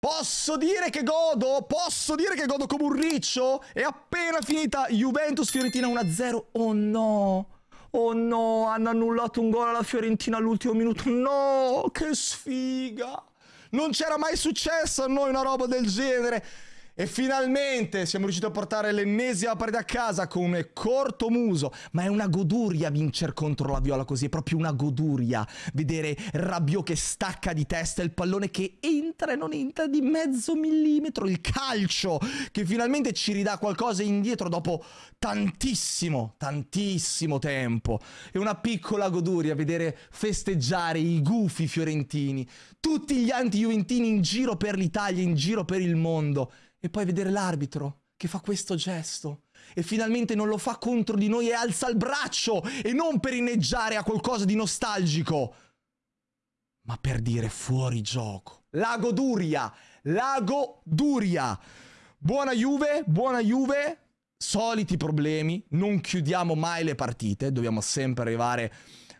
Posso dire che godo? Posso dire che godo come un riccio? È appena finita Juventus-Fiorentina 1-0. Oh no! Oh no, hanno annullato un gol alla Fiorentina all'ultimo minuto. No, che sfiga! Non c'era mai successo a noi una roba del genere. E finalmente siamo riusciti a portare l'ennesima partita a casa come corto muso. Ma è una goduria vincere contro la Viola così, è proprio una goduria. Vedere Rabiot che stacca di testa il pallone che entra e non entra di mezzo millimetro. Il calcio che finalmente ci ridà qualcosa indietro dopo tantissimo, tantissimo tempo. È una piccola goduria vedere festeggiare i gufi fiorentini. Tutti gli anti-juventini in giro per l'Italia, in giro per il mondo e poi vedere l'arbitro che fa questo gesto e finalmente non lo fa contro di noi e alza il braccio e non per inneggiare a qualcosa di nostalgico, ma per dire fuori gioco. La goduria, la goduria. Buona Juve, buona Juve. Soliti problemi, non chiudiamo mai le partite, dobbiamo sempre arrivare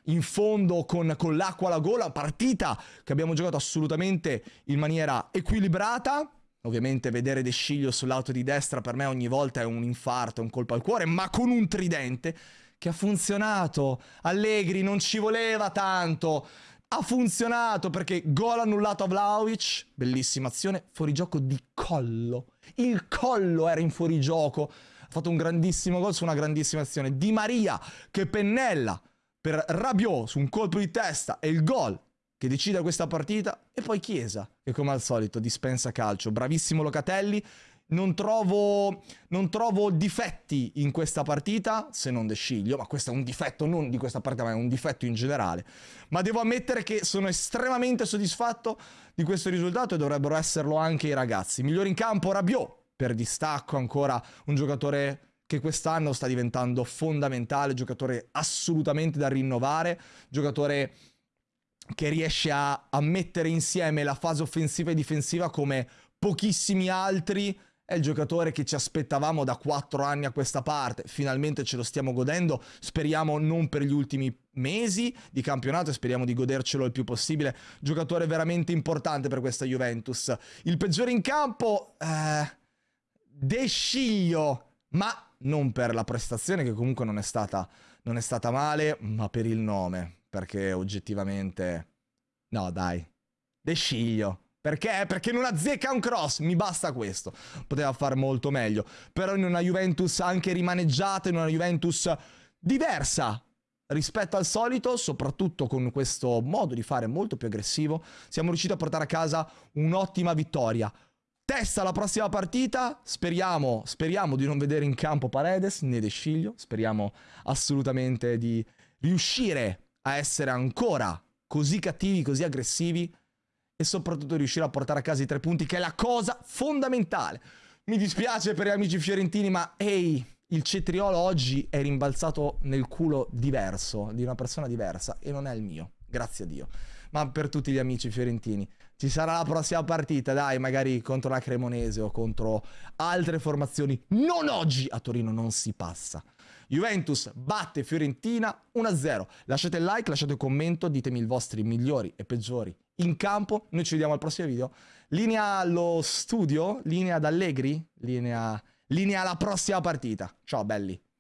in fondo con, con l'acqua alla gola. Partita che abbiamo giocato assolutamente in maniera equilibrata Ovviamente vedere De Sciglio sull'auto di destra per me ogni volta è un infarto, un colpo al cuore, ma con un tridente che ha funzionato. Allegri non ci voleva tanto. Ha funzionato perché gol annullato a Vlaovic, bellissima azione, fuorigioco di collo. Il collo era in fuorigioco. Ha fatto un grandissimo gol su una grandissima azione. Di Maria che pennella per Rabiot su un colpo di testa e il gol che decida questa partita e poi Chiesa, che come al solito dispensa calcio. Bravissimo Locatelli. Non trovo, non trovo difetti in questa partita, se non De Sciglio, ma questo è un difetto non di questa partita, ma è un difetto in generale. Ma devo ammettere che sono estremamente soddisfatto di questo risultato e dovrebbero esserlo anche i ragazzi. Migliore in campo Rabiot, per distacco ancora un giocatore che quest'anno sta diventando fondamentale, giocatore assolutamente da rinnovare, giocatore che riesce a, a mettere insieme la fase offensiva e difensiva come pochissimi altri è il giocatore che ci aspettavamo da quattro anni a questa parte. Finalmente ce lo stiamo godendo. Speriamo non per gli ultimi mesi di campionato speriamo di godercelo il più possibile. Giocatore veramente importante per questa Juventus. Il peggiore in campo, eh, De Sciglio, ma non per la prestazione che comunque non è stata, non è stata male, ma per il nome perché oggettivamente... No, dai. De Sciglio. Perché? Perché non azzecca un cross, mi basta questo. Poteva fare molto meglio. Però in una Juventus anche rimaneggiata, in una Juventus diversa rispetto al solito, soprattutto con questo modo di fare molto più aggressivo, siamo riusciti a portare a casa un'ottima vittoria. Testa la prossima partita, speriamo, speriamo di non vedere in campo Paredes né De Sciglio, speriamo assolutamente di riuscire a essere ancora così cattivi, così aggressivi e soprattutto riuscire a portare a casa i tre punti, che è la cosa fondamentale. Mi dispiace per gli amici fiorentini, ma ehi, il cetriolo oggi è rimbalzato nel culo diverso, di una persona diversa, e non è il mio, grazie a Dio. Ma per tutti gli amici fiorentini, ci sarà la prossima partita, dai, magari contro la Cremonese o contro altre formazioni. Non oggi a Torino non si passa. Juventus batte Fiorentina 1-0. Lasciate il like, lasciate un commento, ditemi i vostri migliori e peggiori in campo. Noi ci vediamo al prossimo video. Linea allo studio, linea ad Allegri, linea, linea alla prossima partita. Ciao belli.